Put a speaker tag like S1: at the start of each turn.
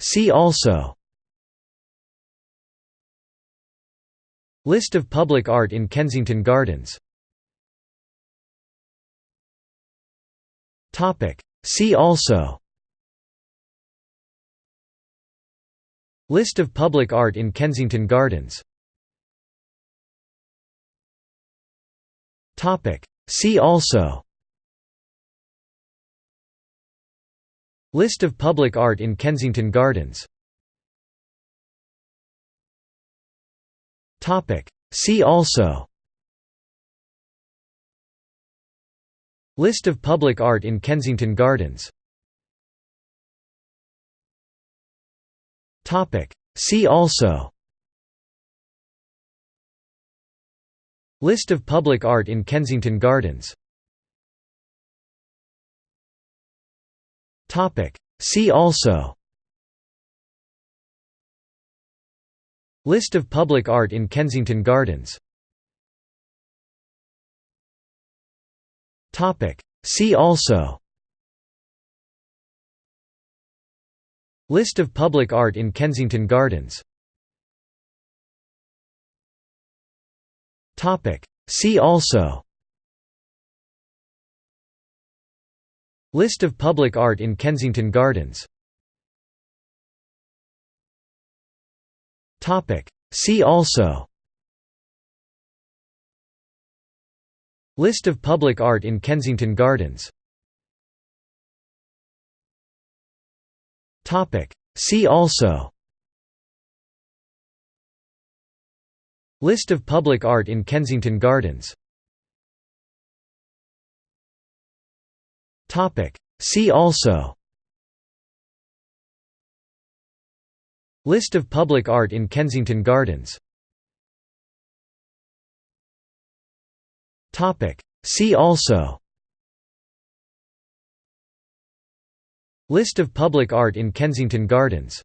S1: See also. List of public art in Kensington Gardens. See also. List of public art in Kensington Gardens. See also List of public art in Kensington Gardens. See also. List of public art in Kensington Gardens. See also. List of public art in Kensington Gardens See also. List of public art in Kensington Gardens. See also. List of public art in Kensington Gardens. See also List of public art in Kensington Gardens. See also. List of public art in Kensington Gardens. See also. List of public art in Kensington Gardens See also. List of public art in Kensington Gardens. See also. List of public art in Kensington Gardens